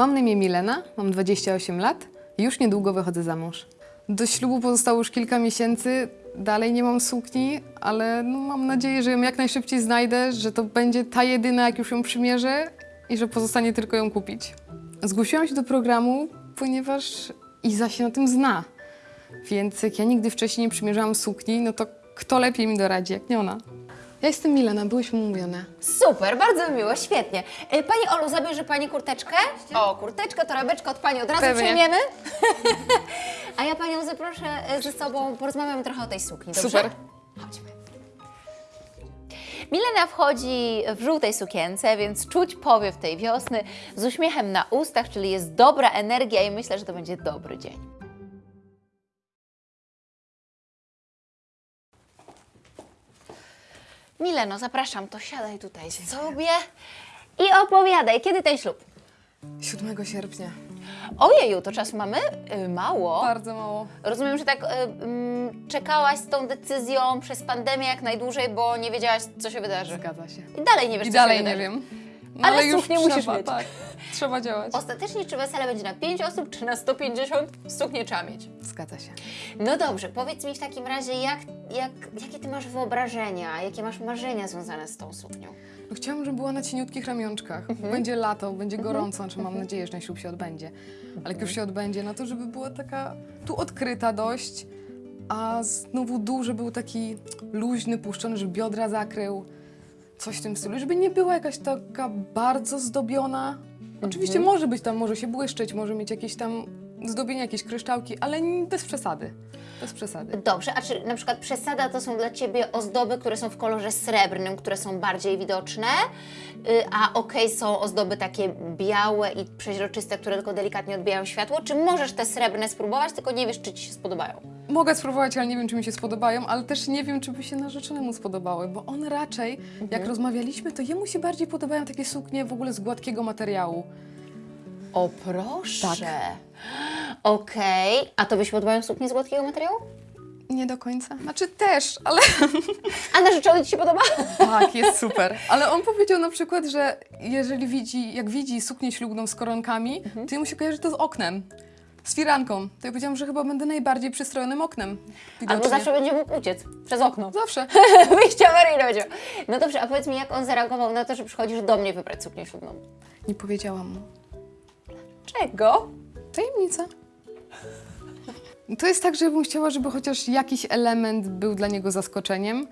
Mam na imię Milena, mam 28 lat i już niedługo wychodzę za mąż. Do ślubu pozostało już kilka miesięcy, dalej nie mam sukni, ale no, mam nadzieję, że ją jak najszybciej znajdę, że to będzie ta jedyna, jak już ją przymierzę i że pozostanie tylko ją kupić. Zgłosiłam się do programu, ponieważ Iza się na tym zna. Więc jak ja nigdy wcześniej nie przymierzałam sukni, no to kto lepiej mi doradzi, jak nie ona? Ja jestem Milena, byłyśmy umówione. Super, bardzo mi miło, świetnie. E, Pani Olu, zabierze Pani kurteczkę? O, kurteczkę, torebeczkę od Pani od razu Pewnie. przejmiemy. A ja Panią zaproszę e, ze sobą, porozmawiamy trochę o tej sukni, dobrze? Super. Chodźmy. Milena wchodzi w żółtej sukience, więc czuć powiew tej wiosny z uśmiechem na ustach, czyli jest dobra energia i myślę, że to będzie dobry dzień. Mileno, zapraszam, to siadaj tutaj sobie i opowiadaj, kiedy ten ślub? 7 sierpnia. Ojeju, to czasu mamy? Y, mało. Bardzo mało. Rozumiem, że tak y, mm, czekałaś z tą decyzją przez pandemię jak najdłużej, bo nie wiedziałaś, co się wydarzy. Zgadza się. I dalej nie wiesz, I co dalej się nie wydarzy. wiem. No, Ale już suknię musisz trzeba, mieć. Tak, trzeba działać. Ostatecznie, czy wesele będzie na 5 osób, czy na 150? Suknię trzeba mieć. Zgadza się. No dobrze, powiedz mi w takim razie, jak, jak, jakie ty masz wyobrażenia, jakie masz marzenia związane z tą suknią? No, chciałam, żeby była na cieniutkich ramionczkach. Będzie lato, będzie gorąco, znaczy mam nadzieję, że ten ślub się odbędzie. Ale jak już się odbędzie, no to żeby była taka tu odkryta dość, a znowu dół, żeby był taki luźny, puszczony, żeby biodra zakrył. Coś w tym stylu, żeby nie była jakaś taka bardzo zdobiona. Oczywiście może być tam, może się błyszczeć, może mieć jakieś tam zdobienia, jakieś kryształki, ale bez przesady. Bez przesady. Dobrze, a czy na przykład przesada to są dla Ciebie ozdoby, które są w kolorze srebrnym, które są bardziej widoczne, y, a okej są ozdoby takie białe i przeźroczyste, które tylko delikatnie odbijają światło? Czy możesz te srebrne spróbować, tylko nie wiesz, czy Ci się spodobają? Mogę spróbować, ale nie wiem, czy mi się spodobają, ale też nie wiem, czy by się narzeczonemu spodobały, bo on raczej, jak rozmawialiśmy, to jemu się bardziej podobają takie suknie w ogóle z gładkiego materiału. O proszę! Tak. Okej, a Tobie się podobają suknie z gładkiego materiału? Nie do końca. Znaczy też, ale A narzeczony Ci się podoba? tak, jest super. Ale on powiedział na przykład, że jeżeli widzi, jak widzi suknię ślubną z koronkami, to mu się kojarzy to z oknem. Z firanką. To ja powiedziałam, że chyba będę najbardziej przystrojonym oknem. Albo Widocznie. zawsze będzie mógł uciec przez okno. Zawsze. Wyjście awaryjne będzie. No dobrze, a powiedz mi, jak on zareagował na to, że przychodzisz do mnie wybrać suknię ślubną? Nie powiedziałam mu. Czego? Tajemnica. To jest tak, że ja bym chciała, żeby chociaż jakiś element był dla niego zaskoczeniem.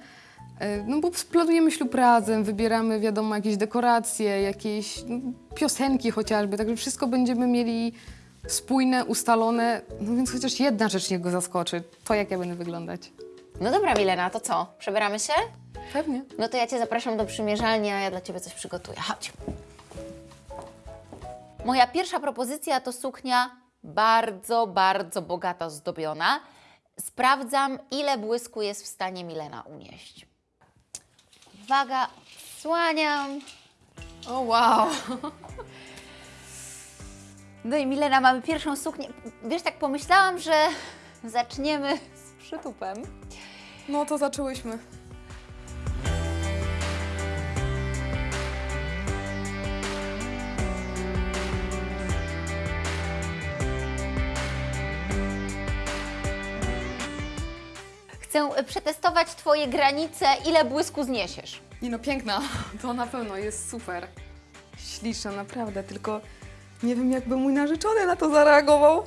E, No bo planujemy ślub razem, wybieramy, wiadomo, jakieś dekoracje, jakieś no, piosenki chociażby, także wszystko będziemy mieli spójne, ustalone, no więc chociaż jedna rzecz niego zaskoczy, to jak ja będę wyglądać. No dobra, Milena, to co? Przebieramy się? Pewnie. No to ja Cię zapraszam do przymierzalni, a ja dla Ciebie coś przygotuję. Chodź. Moja pierwsza propozycja to suknia bardzo, bardzo bogato zdobiona. Sprawdzam, ile błysku jest w stanie Milena unieść. Uwaga, słaniam. O wow! No i Milena, mamy pierwszą suknię. Wiesz, tak pomyślałam, że zaczniemy z przytupem. No to zaczęłyśmy. Chcę przetestować Twoje granice, ile błysku zniesiesz. Nie no, piękna. To na pewno jest super. Śliczna, naprawdę, tylko nie wiem, jakby mój narzeczony na to zareagował.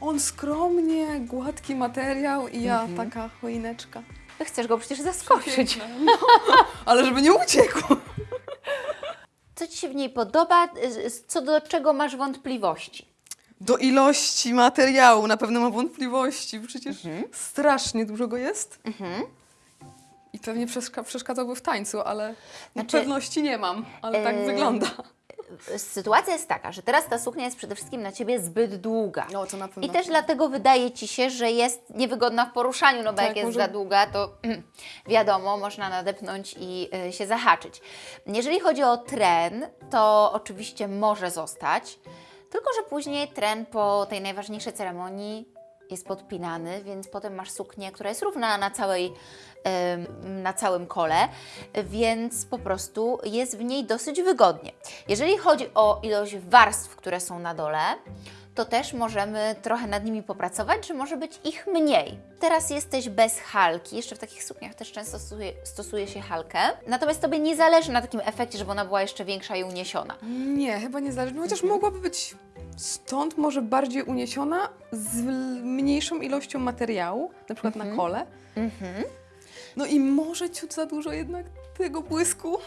On skromnie, gładki materiał i ja taka choineczka. Chcesz go przecież zaskoczyć. No, ale żeby nie uciekł. Co Ci się w niej podoba, y, co do czego masz wątpliwości? Do ilości materiału na pewno mam wątpliwości, przecież strasznie dużo go jest. I pewnie przeszka- przeszkadzałby w tańcu, ale Znaczy, pewności nie mam, ale tak e, wygląda. sytuacja jest taka, że teraz ta suknia jest przede wszystkim na Ciebie zbyt długa. No, to na pewno. I też dlatego wydaje Ci się, że jest niewygodna w poruszaniu, no bo Tak, jak jest może- za długa, to wiadomo, można nadepnąć i y, się zahaczyć. Jeżeli chodzi o tren, to oczywiście może zostać, tylko że później tren po tej najważniejszej ceremonii jest podpinany, więc potem masz suknię, która jest równa na całej na całym kole, więc po prostu jest w niej dosyć wygodnie. Jeżeli chodzi o ilość warstw, które są na dole, to też możemy trochę nad nimi popracować, że może być ich mniej. Teraz jesteś bez halki, jeszcze w takich sukniach też często stosuje, stosuje się halkę, natomiast Tobie nie zależy na takim efekcie, żeby ona była jeszcze większa i uniesiona. Nie, chyba nie zależy. No, Chociaż Mhm. mogłaby być stąd może bardziej uniesiona z mniejszą ilością materiału, na przykład Mhm. na kole. No i może ciut za dużo jednak tego błysku.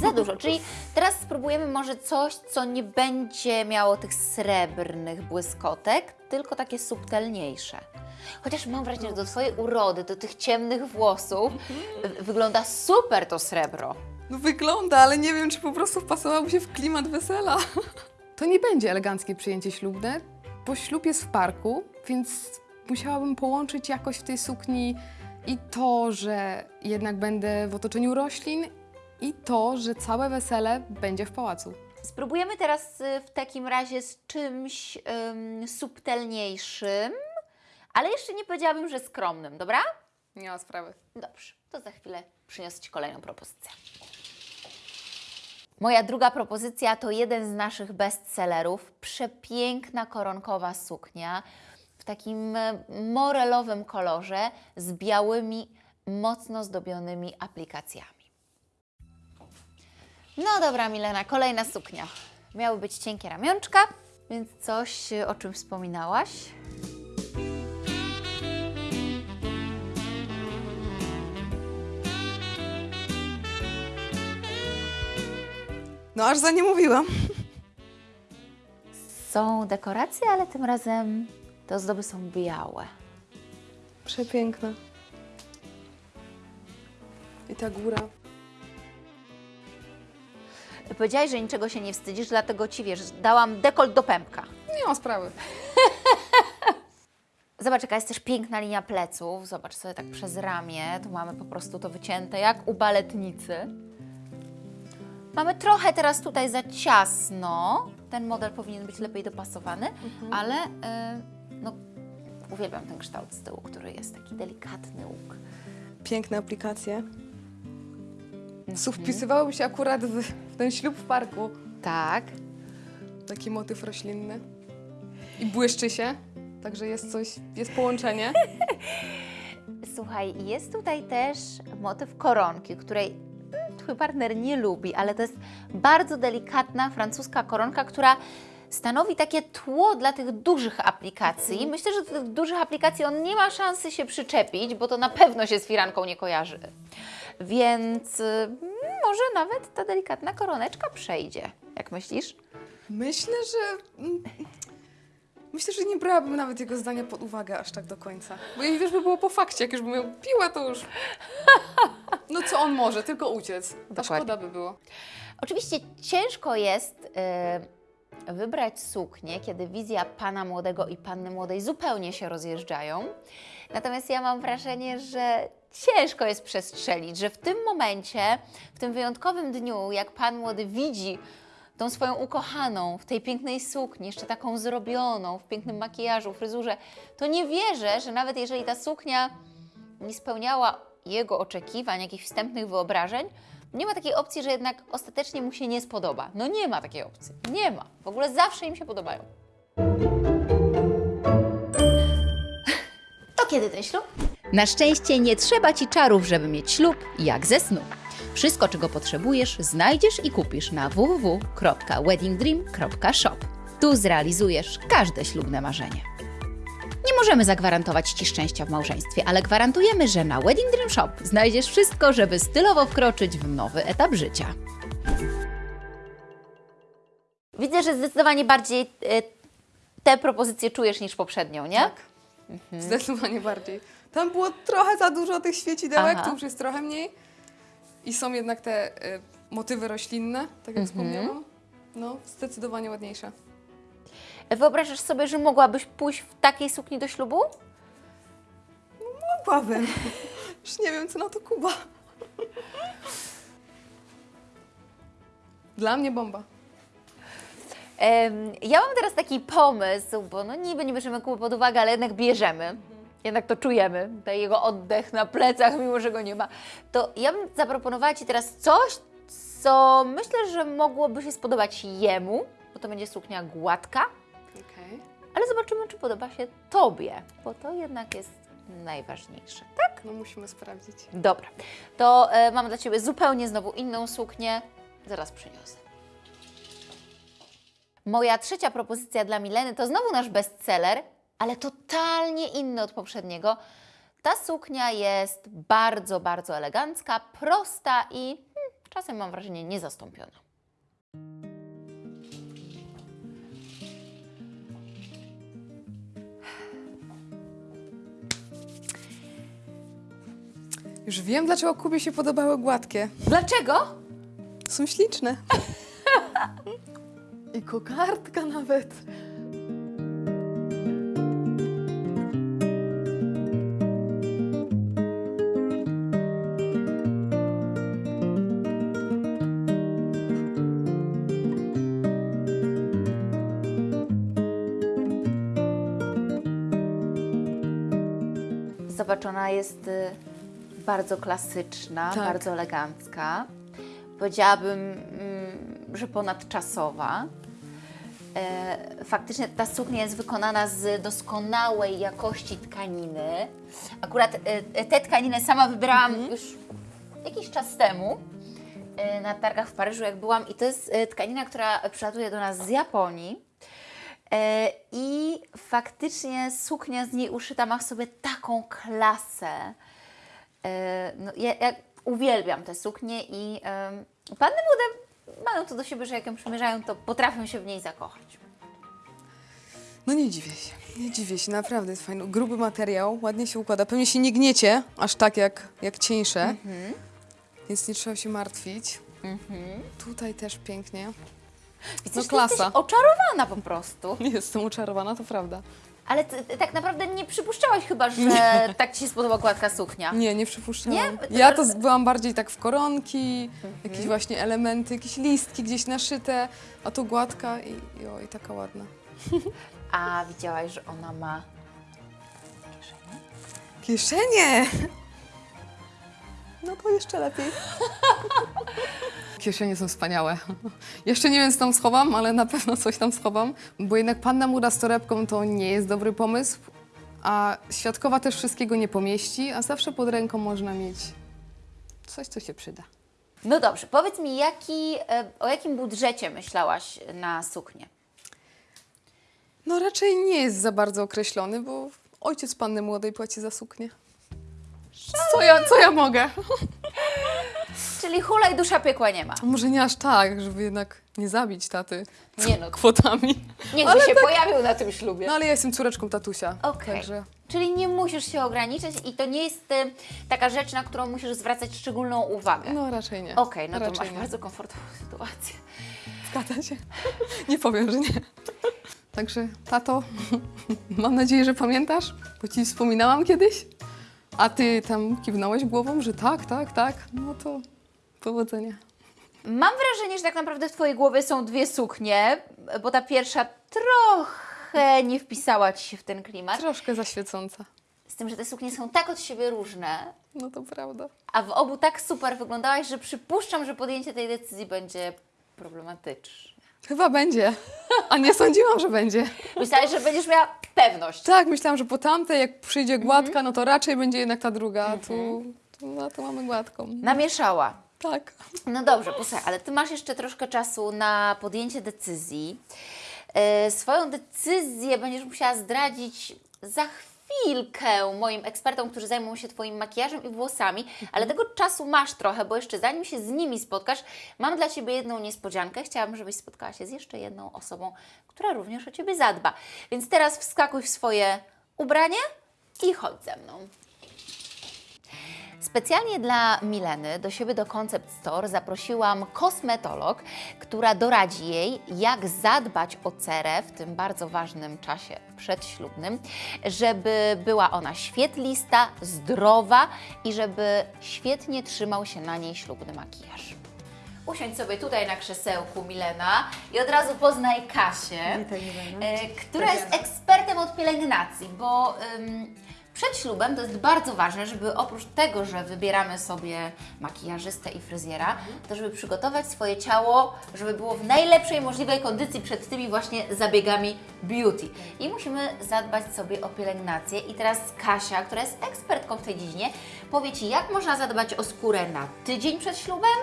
Za dużo, czyli teraz spróbujemy może coś, co nie będzie miało tych srebrnych błyskotek, tylko takie subtelniejsze. Chociaż mam wrażenie, że do Twojej urody, do tych ciemnych włosów y, wygląda super to srebro. No wygląda, ale nie wiem, czy po prostu wpasowałoby się w klimat wesela. To nie będzie eleganckie przyjęcie ślubne, bo ślub jest w parku, więc musiałabym połączyć jakoś w tej sukni i to, że jednak będę w otoczeniu roślin i to, że całe wesele będzie w pałacu. Spróbujemy teraz y, w takim razie z czymś ym, subtelniejszym, ale jeszcze nie powiedziałabym, że skromnym, dobra? Nie ma sprawy. Dobrze, to za chwilę przyniosę Ci kolejną propozycję. Moja druga propozycja to jeden z naszych bestsellerów. Przepiękna koronkowa suknia takim e, morelowym kolorze z białymi, mocno zdobionymi aplikacjami. No dobra, Milena, kolejna suknia. Miały być cienkie ramionczka, więc coś, e, o czym wspominałaś. No aż za nie mówiłam. Są dekoracje, ale tym razem te ozdoby są białe. Przepiękna. I ta góra. Powiedziałaś, że niczego się nie wstydzisz, dlatego Ci, wiesz, dałam dekolt do pępka. Nie ma sprawy. Zobacz, jaka jest też piękna linia pleców. Zobacz sobie tak przez ramię. Tu mamy po prostu to wycięte jak u baletnicy. Mamy trochę teraz tutaj za ciasno. Ten model powinien być lepiej dopasowany, ale y, no, uwielbiam ten kształt z tyłu, który jest taki delikatny łuk. Piękne aplikacje. Wpisywałoby się akurat w, w ten ślub w parku. Tak. Taki motyw roślinny. I błyszczy się, także jest coś, jest połączenie. Słuchaj, jest tutaj też motyw koronki, której mm, twój partner nie lubi, ale to jest bardzo delikatna francuska koronka, która stanowi takie tło dla tych dużych aplikacji. Myślę, że do tych dużych aplikacji on nie ma szansy się przyczepić, bo to na pewno się z firanką nie kojarzy. Więc y, może nawet ta delikatna koroneczka przejdzie. Jak myślisz? Myślę, że... mm, Myślę, że nie brałabym nawet jego zdania pod uwagę aż tak do końca. Bo jeśli już by było po fakcie, jak już bym ją piła, to już... No co on może? Tylko uciec. Ta Dokładnie. szkoda by było. Oczywiście ciężko jest e, wybrać suknię, kiedy wizja pana młodego i panny młodej zupełnie się rozjeżdżają. Natomiast ja mam wrażenie, że ciężko jest przestrzelić, że w tym momencie, w tym wyjątkowym dniu, jak pan młody widzi tą swoją ukochaną w tej pięknej sukni, jeszcze taką zrobioną, w pięknym makijażu, fryzurze, to nie wierzę, że nawet jeżeli ta suknia nie spełniała jego oczekiwań, jakichś wstępnych wyobrażeń, nie ma takiej opcji, że jednak ostatecznie mu się nie spodoba. No nie ma takiej opcji. Nie ma. W ogóle zawsze im się podobają. To kiedy ten ślub? Na szczęście nie trzeba ci czarów, żeby mieć ślub jak ze snu. Wszystko, czego potrzebujesz, znajdziesz i kupisz na www.weddingdream.shop. Tu zrealizujesz każde ślubne marzenie. Nie możemy zagwarantować ci szczęścia w małżeństwie, ale gwarantujemy, że na Wedding Dream Shop znajdziesz wszystko, żeby stylowo wkroczyć w nowy etap życia. Widzę, że zdecydowanie bardziej e, te propozycje czujesz niż poprzednią, nie? Tak. Zdecydowanie bardziej. Tam było trochę za dużo tych świecidełek, tu już jest trochę mniej. I są jednak te y, motywy roślinne, tak jak wspomniałam. No, zdecydowanie ładniejsza. Wyobrażasz sobie, że mogłabyś pójść w takiej sukni do ślubu? Mogłabym. Już nie wiem, co na to Kuba. Dla mnie bomba. Em, ja mam teraz taki pomysł, bo no niby nie bierzemy Kuby pod uwagę, ale jednak bierzemy. Jednak to czujemy, ten jego oddech na plecach, mimo że go nie ma. To ja bym zaproponowała Ci teraz coś, co myślę, że mogłoby się spodobać jemu, bo to będzie suknia gładka, Okej. ale zobaczymy, czy podoba się Tobie, bo to jednak jest najważniejsze. Tak? No musimy sprawdzić. Dobra, to e, mam dla Ciebie zupełnie znowu inną suknię. Zaraz przyniosę. Moja trzecia propozycja dla Mileny to znowu nasz bestseller, ale totalnie inny od poprzedniego. Ta suknia jest bardzo, bardzo elegancka, prosta i hmm, czasem mam wrażenie niezastąpiona. Już wiem, dlaczego Kubie się podobały gładkie. Dlaczego? Są śliczne. I kokardka nawet. Zobacz, ona jest y, bardzo klasyczna, Tak. bardzo elegancka. Powiedziałabym, mm, że ponadczasowa. E, faktycznie ta suknia jest wykonana z doskonałej jakości tkaniny. Akurat e, e, tę tkaninę sama wybierałam już jakiś czas temu na targach w Paryżu, jak byłam. I to jest tkanina, która przylatuje do nas z Japonii. I faktycznie suknia z niej uszyta ma w sobie taką klasę. E, No, ja, ja uwielbiam te suknie i em, panny młode mają to do siebie, że jak ją przymierzają, to potrafią się w niej zakochać. No nie dziwię się. Nie dziwię się, naprawdę jest fajny. Gruby materiał, ładnie się układa. Pewnie się nie gniecie, aż tak jak, jak cieńsze. Więc nie trzeba się martwić. Tutaj też pięknie. Widzisz, No klasa. jesteś oczarowana po prostu. Jestem oczarowana, to prawda. Ale ty, tak naprawdę nie przypuszczałaś chyba, że tak Ci się spodoba gładka suknia. Nie, nie przypuszczałam. Nie? Ja to byłam bardziej tak w koronki, jakieś właśnie elementy, jakieś listki gdzieś naszyte, a tu gładka i, i, o, i taka ładna. A widziałaś, że ona ma kieszenie? Kieszenie! No to jeszcze lepiej. Kieszenie są wspaniałe. Jeszcze nie wiem, co tam schowam, ale na pewno coś tam schowam, bo jednak panna młoda z torebką to nie jest dobry pomysł, a świadkowa też wszystkiego nie pomieści, a zawsze pod ręką można mieć coś, co się przyda. No dobrze, powiedz mi, jaki, e, o jakim budżecie myślałaś na suknię? No raczej nie jest za bardzo określony, bo ojciec panny młodej płaci za suknię. Co ja, co ja mogę? Czyli hula i dusza piekła nie ma. Może nie aż tak, żeby jednak nie zabić taty Nie no, kwotami. niech Ale się pojawił na tym ślubie. No ale ja jestem córeczką tatusia, Okej. także Czyli nie musisz się ograniczać i to nie jest e, taka rzecz, na którą musisz zwracać szczególną uwagę. no raczej nie. Okej, no to raczej masz nie. bardzo komfortową sytuację. Zgadza się. Nie powiem, że nie. Także tato, mam nadzieję, że pamiętasz, bo ci wspominałam kiedyś, a ty tam kiwnąłeś głową, że tak, tak, tak, no to powodzenia. Mam wrażenie, że tak naprawdę w Twojej głowie są dwie suknie, bo ta pierwsza trochę nie wpisała Ci się w ten klimat. Troszkę zaświecąca. Z tym, że te suknie są tak od siebie różne, No to prawda. a w obu tak super wyglądałaś, że przypuszczam, że podjęcie tej decyzji będzie problematyczne. Chyba będzie. A nie sądziłam, że będzie. Myślałaś, że będziesz miała pewność. Tak, myślałam, że po tamtej, jak przyjdzie gładka, no to raczej będzie jednak ta druga. a Tu, tu, no, tu mamy gładką. Namieszała. Tak. No dobrze, posłuchaj, ale Ty masz jeszcze troszkę czasu na podjęcie decyzji. E, swoją decyzję będziesz musiała zdradzić za chwilkę moim ekspertom, którzy zajmą się Twoim makijażem i włosami, ale tego czasu masz trochę, bo jeszcze zanim się z nimi spotkasz, mam dla Ciebie jedną niespodziankę. Chciałabym, żebyś spotkała się z jeszcze jedną osobą, która również o Ciebie zadba. Więc teraz wskakuj w swoje ubranie i chodź ze mną. Specjalnie dla Mileny do siebie do Concept Store zaprosiłam kosmetolog, która doradzi jej, jak zadbać o cerę w tym bardzo ważnym czasie przedślubnym, żeby była ona świetlista, zdrowa i żeby świetnie trzymał się na niej ślubny makijaż. Usiądź sobie tutaj na krzesełku, Milena, i od razu poznaj Kasię, Witaj, Milena. e, która jest ekspertem od pielęgnacji, bo ym, przed ślubem to jest bardzo ważne, żeby oprócz tego, że wybieramy sobie makijażystę i fryzjera, to żeby przygotować swoje ciało, żeby było w najlepszej możliwej kondycji przed tymi właśnie zabiegami beauty. I musimy zadbać sobie o pielęgnację. I teraz Kasia, która jest ekspertką w tej dziedzinie, powie Ci, jak można zadbać o skórę na tydzień przed ślubem,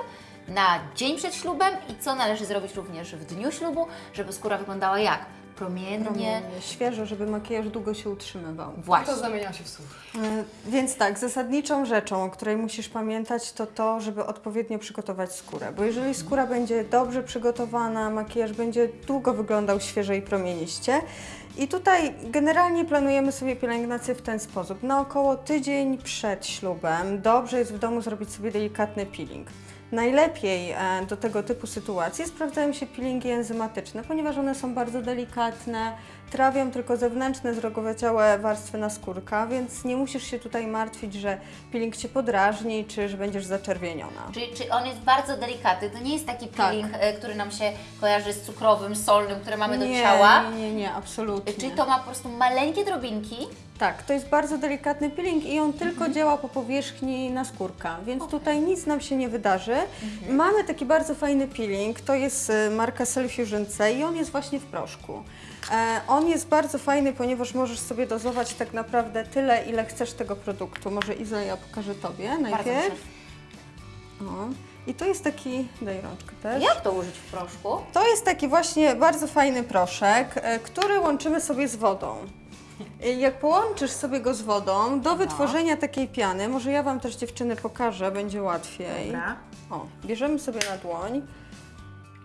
na dzień przed ślubem i co należy zrobić również w dniu ślubu, żeby skóra wyglądała jak? Promiennie. Promiennie, świeżo, żeby makijaż długo się utrzymywał. Właśnie. To zamieniam się w słuch. E, Więc tak, zasadniczą rzeczą, o której musisz pamiętać, to to, żeby odpowiednio przygotować skórę. Bo jeżeli skóra będzie dobrze przygotowana, makijaż będzie długo wyglądał świeżo i promieniście. I tutaj generalnie planujemy sobie pielęgnację w ten sposób. Na około tydzień przed ślubem dobrze jest w domu zrobić sobie delikatny peeling. Najlepiej e, do tego typu sytuacji sprawdzają się peelingi enzymatyczne, ponieważ one są bardzo delikatne, trawią tylko zewnętrzne, zrogowaciałe warstwy naskórka, więc nie musisz się tutaj martwić, że peeling Cię podrażni, czy że będziesz zaczerwieniona. Czyli, czy on jest bardzo delikatny? To nie jest taki Tak. peeling, e, który nam się kojarzy z cukrowym, solnym, który mamy do nie, ciała. Nie, nie, nie, absolutnie. Czyli to ma po prostu maleńkie drobinki. Tak, to jest bardzo delikatny peeling i on tylko działa po powierzchni naskórka, więc tutaj nic nam się nie wydarzy. Mamy taki bardzo fajny peeling, to jest e, marka Cellfusion C i on jest właśnie w proszku. E, on jest bardzo fajny, ponieważ możesz sobie dozować tak naprawdę tyle, ile chcesz tego produktu. Może Iza, ja pokażę Tobie Bardzo najpierw. O. I to jest taki, daj rączkę też. Jak to użyć w proszku? To jest taki właśnie bardzo fajny proszek, e, który łączymy sobie z wodą. E, Jak połączysz sobie go z wodą, do wytworzenia takiej piany, może ja Wam też dziewczyny pokażę, będzie łatwiej. Dobra. O, bierzemy sobie na dłoń.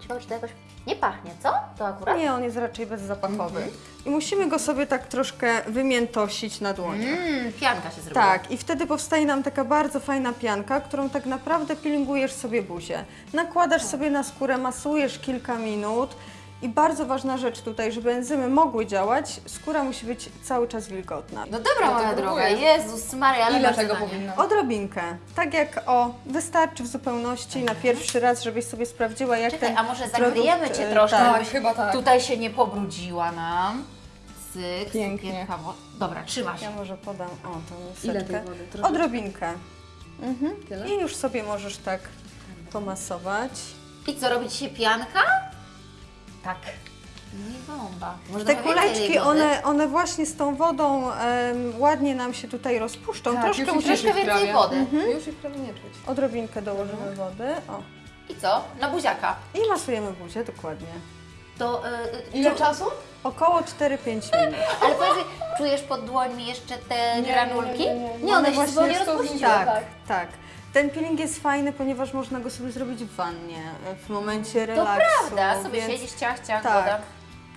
Ciekawe, czy to jakoś nie pachnie, co? To akurat? Nie, on jest raczej bezzapachowy. I musimy go sobie tak troszkę wymiętosić na dłoniach. Mmm, pianka się zrobiła. Tak, i wtedy powstaje nam taka bardzo fajna pianka, którą tak naprawdę peelingujesz sobie buzię. Nakładasz sobie na skórę, masujesz kilka minut i bardzo ważna rzecz tutaj, żeby enzymy mogły działać, skóra musi być cały czas wilgotna. No dobra, No moja próbuję. droga, Jezus Maria, ale Ile tego powinno? Odrobinkę, tak jak o, wystarczy w zupełności na pierwszy raz, żebyś sobie sprawdziła jak Czekaj, ten a może produkt, zagryjemy Cię e, troszkę, tak. żebyś chyba tak. tutaj się nie pobrudziła nam. Cyk, Pięknie. cukierka, wo- Dobra, trzyma się. Ja może podam, o tą Ile wody? Trochę? Odrobinkę. Mhm. Tyle? I już sobie możesz tak pomasować. I co, robi Ci się pianka? Tak. Nie bomba. Może Te kuleczki, one, one właśnie z tą wodą em, ładnie nam się tutaj rozpuszczą. Tak, Troszkę już musisz troszkę ich więcej prawie. wody. Mhm. Już ich prawie nie czuć. odrobinkę dołożymy wody. O. I co? Na buziaka. I masujemy buzię dokładnie. To, y, Ile czu- czasu? Około 4-5 minut. Ale powiedz, mi, czujesz pod dłońmi jeszcze te Nie, granulki? nie, nie, nie. one One się właśnie zupełnie z tą rozpuściły. Tak, tak. Ten peeling jest fajny, ponieważ można go sobie zrobić w wannie, w momencie To relaksu. prawda, sobie więc- siedzisz, ciach, ciach, Tak. woda.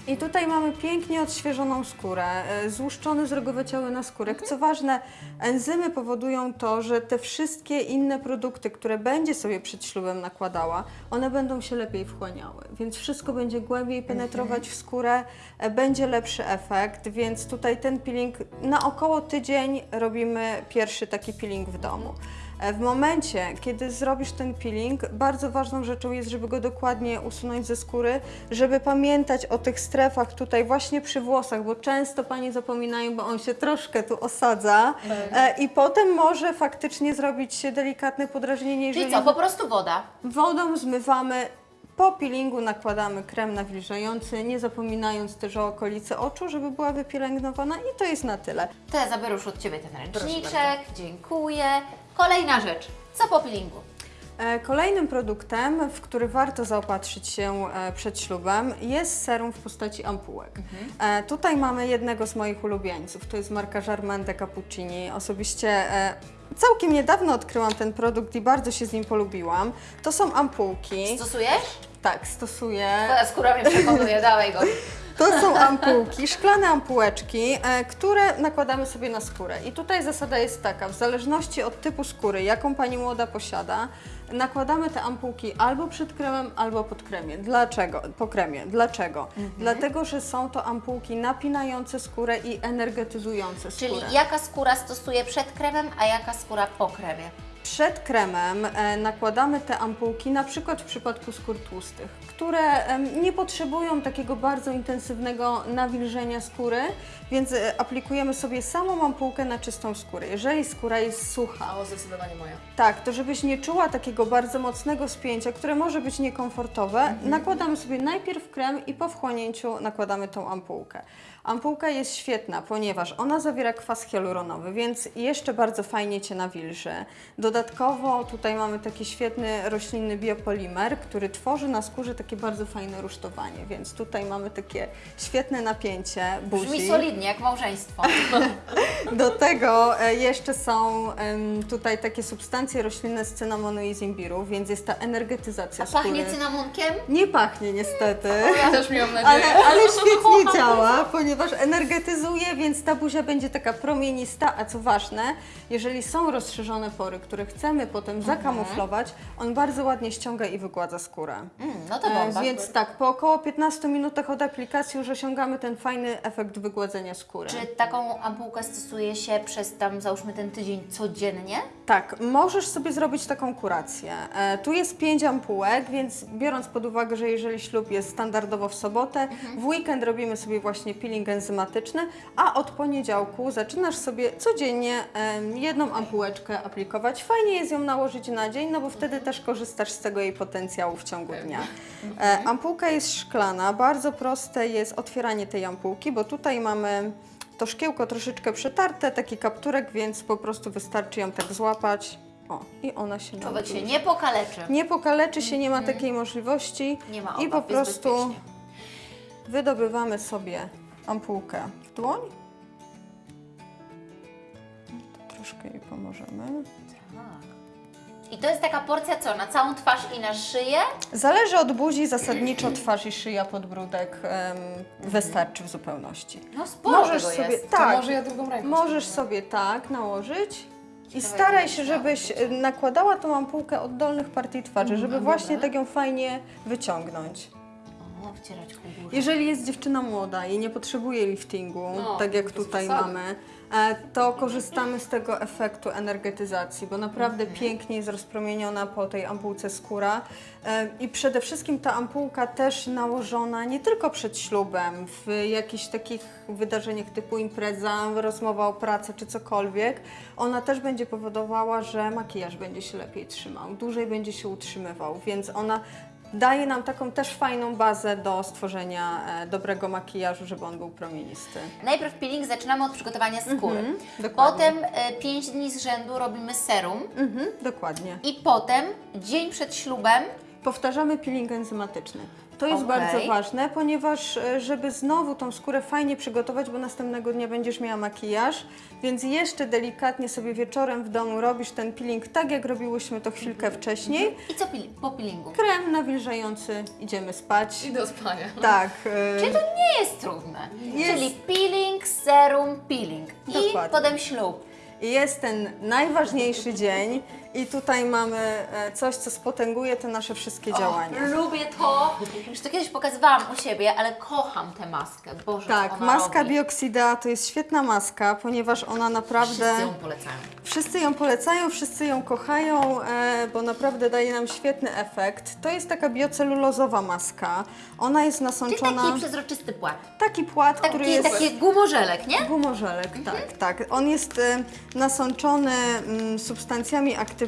I tutaj mamy pięknie odświeżoną skórę, e, złuszczony zrogowaciały naskórek. Mhm. Co ważne, enzymy powodują to, że te wszystkie inne produkty, które będzie sobie przed ślubem nakładała, one będą się lepiej wchłaniały. Więc wszystko będzie głębiej penetrować Mhm. w skórę, e, będzie lepszy efekt, więc tutaj ten peeling na około tydzień robimy pierwszy taki peeling w domu. E, W momencie, kiedy zrobisz ten peeling, bardzo ważną rzeczą jest, żeby go dokładnie usunąć ze skóry, żeby pamiętać o tych strefach tutaj właśnie przy włosach, bo często Panie zapominają, bo on się troszkę tu osadza e, i potem może faktycznie zrobić się delikatne podrażnienie, jeżeli Czyli co, po prostu woda. wodą zmywamy, po peelingu nakładamy krem nawilżający, nie zapominając też o okolicy oczu, żeby była wypielęgnowana i to jest na tyle. To ja zabiorę już od Ciebie ten ręczniczek, dziękuję. Kolejna rzecz, co po peelingu? E, Kolejnym produktem, w który warto zaopatrzyć się e, przed ślubem, jest serum w postaci ampułek. E, Tutaj mamy jednego z moich ulubieńców, to jest marka Jarman de Cappuccini. Osobiście całkiem niedawno odkryłam ten produkt i bardzo się z nim polubiłam. To są ampułki. Stosujesz? Tak, stosuję. Twoja skóra mnie przekonuje, dawaj go. To są ampułki, szklane ampułeczki, e, które nakładamy sobie na skórę. I tutaj zasada jest taka, w zależności od typu skóry, jaką Pani młoda posiada, nakładamy te ampułki albo przed kremem, albo pod kremie. Dlaczego? Po kremie. Dlaczego? Dlatego, że są to ampułki napinające skórę i energetyzujące Czyli skórę. jaka skóra stosuje przed kremem, a jaka skóra po kremie? Przed kremem e, nakładamy te ampułki, na przykład w przypadku skór tłustych, które nie potrzebują takiego bardzo intensywnego nawilżenia skóry, więc e, aplikujemy sobie samą ampułkę na czystą skórę. Jeżeli skóra jest sucha, O, zdecydowanie moja. tak, to żebyś nie czuła takiego bardzo mocnego spięcia, które może być niekomfortowe, nakładamy sobie najpierw krem i po wchłonięciu nakładamy tą ampułkę. Ampułka jest świetna, ponieważ ona zawiera kwas hialuronowy, więc jeszcze bardzo fajnie Cię nawilży. Dodatkowo tutaj mamy taki świetny roślinny biopolimer, który tworzy na skórze takie bardzo fajne rusztowanie, więc tutaj mamy takie świetne napięcie buzi. Brzmi solidnie, jak małżeństwo. Do tego e, jeszcze są tutaj takie substancje roślinne z cynamonu i z imbiru, więc jest ta energetyzacja A pachnie skóry. cynamonkiem? Nie pachnie niestety, Ja też miałam nadzieję. ale, ale świetnie działa, ponieważ energetyzuje, więc ta buzia będzie taka promienista, a co ważne, jeżeli są rozszerzone pory, które chcemy potem zakamuflować, on bardzo ładnie ściąga i wygładza skórę. Mm, no to E, bomba. Więc tak, po około 15 minutach od aplikacji już osiągamy ten fajny efekt wygładzenia skóry. Czy taką ampułkę stosuje się przez tam załóżmy ten tydzień codziennie? Tak, możesz sobie zrobić taką kurację. E, tu jest pięć ampułek, więc biorąc pod uwagę, że jeżeli ślub jest standardowo w sobotę, w weekend robimy sobie właśnie peeling enzymatyczny, a od poniedziałku zaczynasz sobie codziennie em, jedną ampułeczkę aplikować. Fajnie jest ją nałożyć na dzień, no bo wtedy też korzystasz z tego jej potencjału w ciągu dnia. E, ampułka jest szklana, bardzo proste jest otwieranie tej ampułki, bo tutaj mamy to szkiełko troszeczkę przetarte, taki kapturek, więc po prostu wystarczy ją tak złapać. O, i ona się Człowiek się nie pokaleczy. nie pokaleczy się, nie ma takiej możliwości. Nie ma I po obaw, prostu wydobywamy sobie ampułkę w dłoń. To troszkę jej pomożemy. I to jest taka porcja co? Na całą twarz i na szyję? Zależy od buzi, zasadniczo twarz i szyja, podbródek em, wystarczy w zupełności. No sporo Możesz tego sobie, jest. To tak, może ja drugą ręką Możesz spróbuję. sobie tak nałożyć i staraj się, żebyś nakładała tą ampułkę od dolnych partii twarzy, żeby właśnie tak ją fajnie wyciągnąć. O, wcierać ku górze. Jeżeli jest dziewczyna młoda i nie potrzebuje liftingu, No, tak jak tutaj mamy, to korzystamy z tego efektu energetyzacji, bo naprawdę Mhm. pięknie jest rozpromieniona po tej ampułce skóra. E, I przede wszystkim ta ampułka też nałożona nie tylko przed ślubem, w jakichś takich wydarzeniach typu impreza, rozmowa o pracy czy cokolwiek, ona też będzie powodowała, że makijaż będzie się lepiej trzymał, dłużej będzie się utrzymywał, więc ona daje nam taką też fajną bazę do stworzenia e, dobrego makijażu, żeby on był promienisty. Najpierw peeling zaczynamy od przygotowania skóry. Mhm, dokładnie. Potem 5 dni z rzędu robimy serum. Mhm, dokładnie. I potem dzień przed ślubem Powtarzamy peeling enzymatyczny. To jest Okej. bardzo ważne, ponieważ e, żeby znowu tą skórę fajnie przygotować, bo następnego dnia będziesz miała makijaż, więc jeszcze delikatnie sobie wieczorem w domu robisz ten peeling tak, jak robiłyśmy to chwilkę wcześniej. i co po peelingu? Krem nawilżający, idziemy spać. I do spania. Tak. e, Czyli to nie jest trudne. Jest. Czyli peeling, serum, peeling. I Dokładnie. potem ślub. I jest ten najważniejszy dzień i tutaj mamy e, coś, co spotęguje te nasze wszystkie działania. Lubię to. Już to kiedyś pokazywałam u siebie, ale kocham tę maskę. Boże, Tak, ona maska robi. Bioxida to jest świetna maska, ponieważ ona naprawdę... Wszyscy ją polecają. Wszyscy ją polecają, wszyscy ją kochają, e, bo naprawdę daje nam świetny efekt. To jest taka biocelulozowa maska. Ona jest Czyli nasączona... taki przezroczysty płat. taki płat, który Taki, jest... taki gumorzelek, nie? Gumorzelek, tak, tak. On jest e, nasączony mm, substancjami aktywnymi,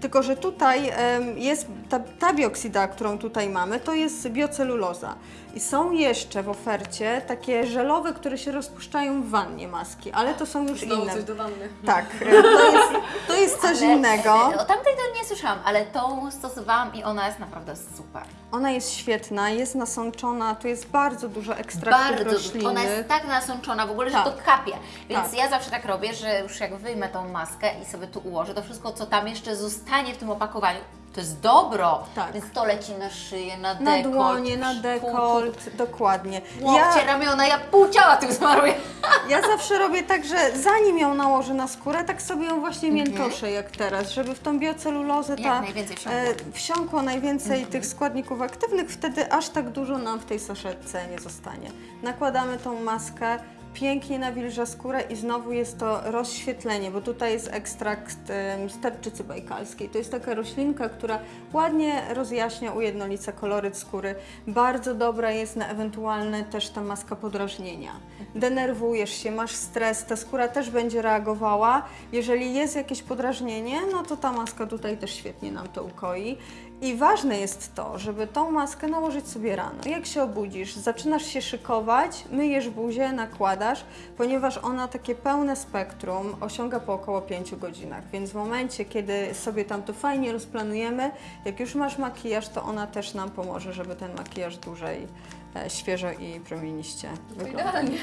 tylko że tutaj jest ta, ta bioksida, którą tutaj mamy, to jest bioceluloza. I są jeszcze w ofercie takie żelowe, które się rozpuszczają w wannie maski, ale to są już Znowu inne. coś do wanny. Tak, to jest, to jest coś innego. O tamtej to nie słyszałam, ale tą stosowałam i ona jest naprawdę super. Ona jest świetna, jest nasączona, tu jest bardzo dużo ekstraktów Bardzo, roślinnych. ona jest tak nasączona w ogóle, że Tak. to kapie. Więc Tak. ja zawsze tak robię, że już jak wyjmę tą maskę i sobie tu ułożę, to wszystko, co tam jeszcze zostanie w tym opakowaniu, To jest dobro. Tak. Więc to leci na szyję, na Na dekolt. dłonie, na pół- dekolt, dokładnie. Łokcie, ramiona, ja pół ciała tym smaruję. Ja zawsze robię tak, że zanim ją nałożę na skórę, tak sobie ją właśnie Mhm. miętoszę jak teraz, żeby w tą biocelulozę Jak ta, najwięcej wsiąkło. e, wsiąkło najwięcej Mhm. tych składników aktywnych, wtedy aż tak dużo nam w tej saszetce nie zostanie. Nakładamy tą maskę, pięknie nawilża skórę i znowu jest to rozświetlenie, bo tutaj jest ekstrakt sterczycy bajkalskiej. To jest taka roślinka, która ładnie rozjaśnia, ujednolica koloryt skóry. Bardzo dobra jest na ewentualne też ta maska podrażnienia. Denerwujesz się, masz stres, ta skóra też będzie reagowała. Jeżeli jest jakieś podrażnienie, no to ta maska tutaj też świetnie nam to ukoi. I ważne jest to, żeby tą maskę nałożyć sobie rano. Jak się obudzisz, zaczynasz się szykować, myjesz buzię, nakładasz, ponieważ ona takie pełne spektrum osiąga po około 5 godzinach. Więc w momencie, kiedy sobie tam to fajnie rozplanujemy, jak już masz makijaż, to ona też nam pomoże, żeby ten makijaż dłużej świeżo i promieniście wyglądał. Idealnie.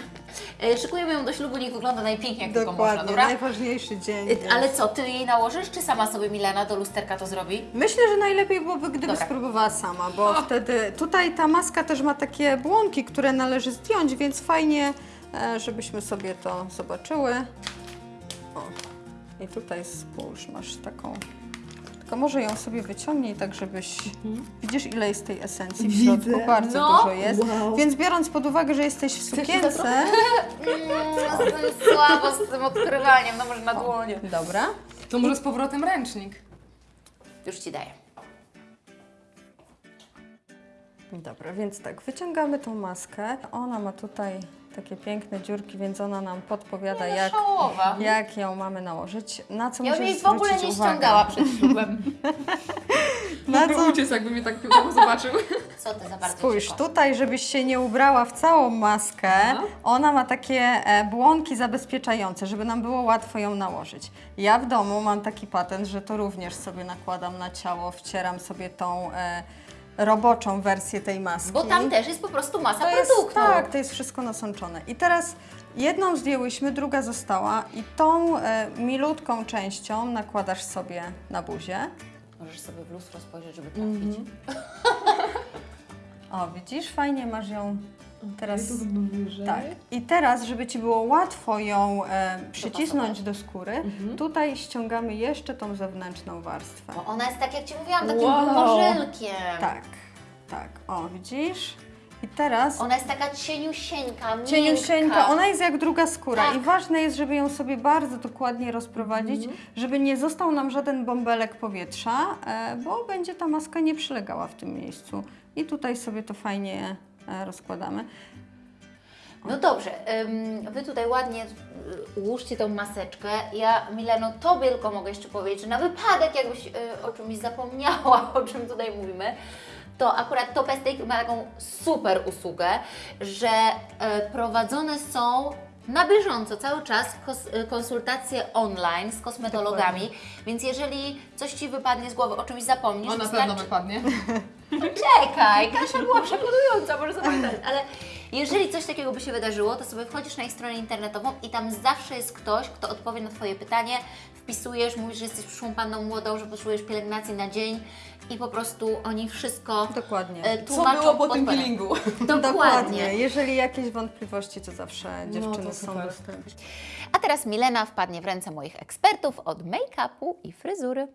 E, Szykujemy ją do ślubu, niech wygląda najpiękniej jak tylko można, Dokładnie, dobra? najważniejszy dzień. E, Ale co, ty jej nałożysz, czy sama sobie Milena do lusterka to zrobi? Myślę, że najlepiej byłoby, gdyby Dobra. spróbowała sama, bo wtedy tutaj ta maska też ma takie błonki, które należy zdjąć, więc fajnie, e, żebyśmy sobie to zobaczyły. O, i tutaj spójrz, masz taką. Tylko może ją sobie wyciągnij tak, żebyś. Widzisz, ile jest tej esencji w środku? Bardzo No. dużo jest. Więc biorąc pod uwagę, że jesteś w sukience. Mm, jestem słabo z tym odkrywaniem, no może na dłonie. Dobra. To może z powrotem ręcznik. Już Ci daję. Dobra, więc tak, wyciągamy tą maskę. Ona ma tutaj takie piękne dziurki, więc ona nam podpowiada, jak, Szałowa. jak ją mamy nałożyć. Na co Ja bym jej w ogóle nie uwagę? ściągała przed ślubem. Na co? uciec, jakby mnie tak piłkowo zobaczył. Co ty za bardzo Spójrz, cicho. tutaj, żebyś się nie ubrała w całą maskę, ona ma takie e, błonki zabezpieczające, żeby nam było łatwo ją nałożyć. Ja w domu mam taki patent, że to również sobie nakładam na ciało, wcieram sobie tą e, roboczą wersję tej maski. Bo tam też jest po prostu masa To jest, produktu. tak, to jest wszystko nasączone. I teraz jedną zdjęłyśmy, druga została i tą e, milutką częścią nakładasz sobie na buzię. Możesz sobie w lustro spojrzeć, żeby trafić. O, widzisz, fajnie masz ją teraz. Tak. I teraz, żeby Ci było łatwo ją e, przycisnąć do skóry, tutaj ściągamy jeszcze tą zewnętrzną warstwę. Bo ona jest tak, jak Ci mówiłam, takim Wow. morzelkiem. Tak, tak. O, widzisz? I teraz Ona jest taka cieniusieńka, cieniusieńka, miękka. ona jest jak druga skóra Tak. i ważne jest, żeby ją sobie bardzo dokładnie rozprowadzić, żeby nie został nam żaden bąbelek powietrza, e, bo będzie ta maska nie przylegała w tym miejscu. I tutaj sobie to fajnie rozkładamy. No dobrze, Wy tutaj ładnie y, ułóżcie tą maseczkę. Ja, Mileno, Tobie tylko mogę jeszcze powiedzieć, że na wypadek jakbyś y, o czymś zapomniała, o czym tutaj mówimy, to akurat Top Estate ma taką super usługę, że prowadzone są na bieżąco, cały czas konsultacje online z kosmetologami, więc jeżeli coś Ci wypadnie z głowy, o czymś zapomnisz, On na wystarczy- pewno wypadnie. Czekaj, Kasia była przekonująca, może zapamiętać, ale jeżeli coś takiego by się wydarzyło, to sobie wchodzisz na ich stronę internetową i tam zawsze jest ktoś, kto odpowie na Twoje pytanie, wpisujesz, mówisz, że jesteś przyszłą panną młodą, że potrzebujesz pielęgnacji na dzień i po prostu oni wszystko Dokładnie. e, Co tłumaczą było po tym peelingu? Dokładnie. Jeżeli jakieś wątpliwości, to zawsze dziewczyny to są dostępne. A teraz Milena wpadnie w ręce moich ekspertów od make-upu i fryzury.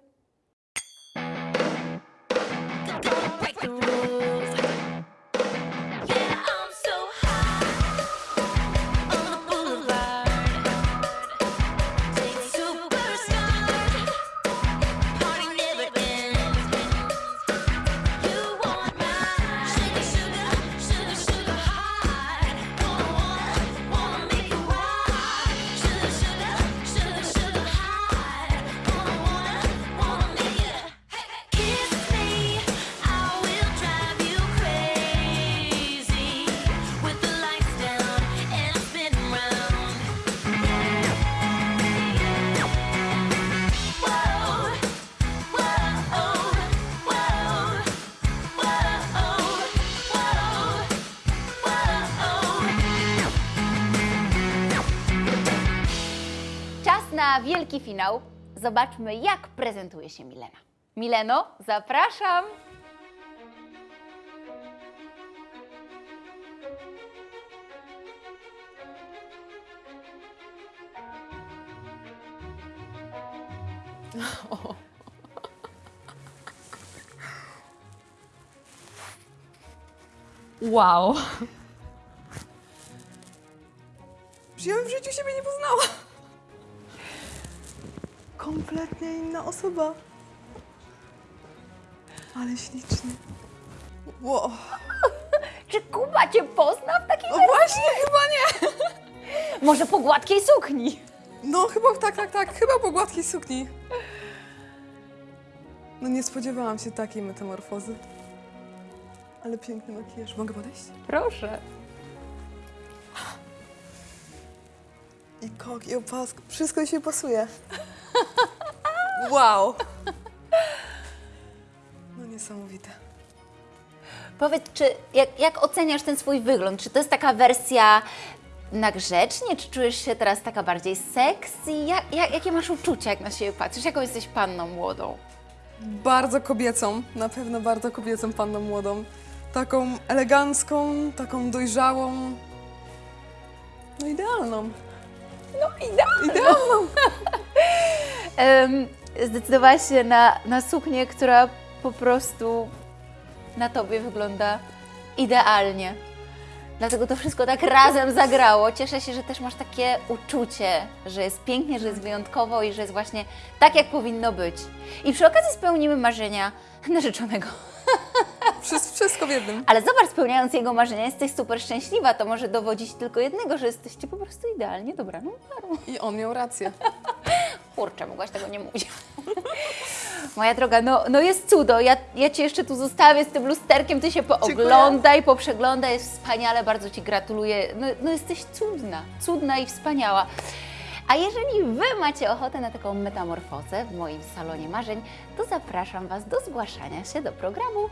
Na wielki finał. Zobaczmy, jak prezentuje się Milena. Mileno, zapraszam! Wow. Ja bym w życiu siebie nie poznała. Kompletnie inna osoba. Ale śliczny. Wow. Czy Kuba Cię pozna w takiej No właśnie, chyba nie. Może po gładkiej sukni? No chyba tak, tak, tak. Chyba po gładkiej sukni. No nie spodziewałam się takiej metamorfozy. Ale piękny makijaż. Mogę podejść? Proszę. I kok, i opask. Wszystko się pasuje. Wow. No niesamowite. Powiedz, czy jak, jak oceniasz ten swój wygląd? Czy to jest taka wersja na grzecznie, czy czujesz się teraz taka bardziej sexy? Jak, jak, jakie masz uczucia, jak na siebie patrzysz? Jaką jesteś panną młodą? Bardzo kobiecą, na pewno bardzo kobiecą panną młodą. Taką elegancką, taką dojrzałą. No idealną. Idealną. Em, zdecydowałaś się na, na suknię, która po prostu na Tobie wygląda idealnie. Dlatego to wszystko tak razem zagrało. Cieszę się, że też masz takie uczucie, że jest pięknie, że jest wyjątkowo i że jest właśnie tak, jak powinno być. I przy okazji spełnimy marzenia narzeczonego. Wszystko, wszystko w jednym. Ale zobacz, spełniając jego marzenia, jesteś super szczęśliwa. To może dowodzić tylko jednego, że jesteście po prostu idealnie dobraną parą. I on miał rację. Kurczę, mogłaś tego nie mówić. Moja droga, no, no jest cudo. Ja, ja Cię jeszcze tu zostawię z tym lusterkiem, Ty się pooglądaj, poprzeglądaj, jest wspaniale, bardzo Ci gratuluję. No, no jesteś cudna, cudna i wspaniała. A jeżeli Wy macie ochotę na taką metamorfozę w moim salonie marzeń, to zapraszam Was do zgłaszania się do programu.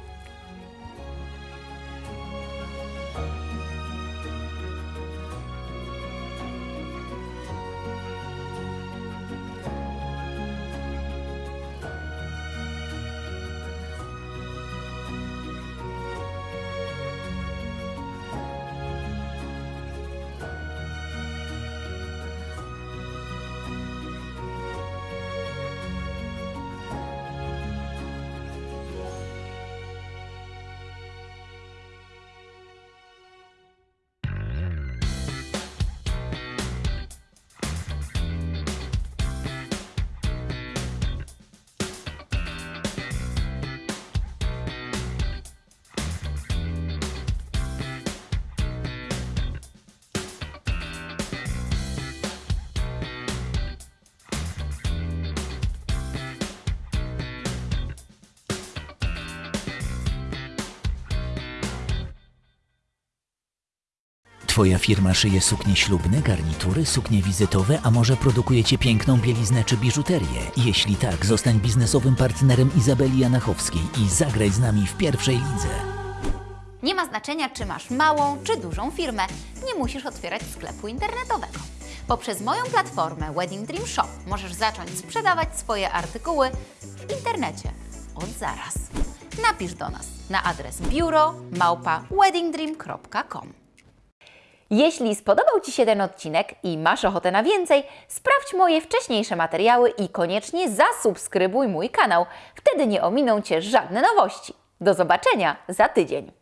Twoja firma szyje suknie ślubne, garnitury, suknie wizytowe, a może produkujecie piękną bieliznę czy biżuterię? Jeśli tak, zostań biznesowym partnerem Izabeli Janachowskiej i zagraj z nami w pierwszej lidze. Nie ma znaczenia, czy masz małą, czy dużą firmę. Nie musisz otwierać sklepu internetowego. Poprzez moją platformę Wedding Dream Shop możesz zacząć sprzedawać swoje artykuły w internecie od zaraz. Napisz do nas na adres biuro małpa weddingdream.com. Jeśli spodobał Ci się ten odcinek i masz ochotę na więcej, sprawdź moje wcześniejsze materiały i koniecznie zasubskrybuj mój kanał. Wtedy nie ominą Cię żadne nowości. Do zobaczenia za tydzień.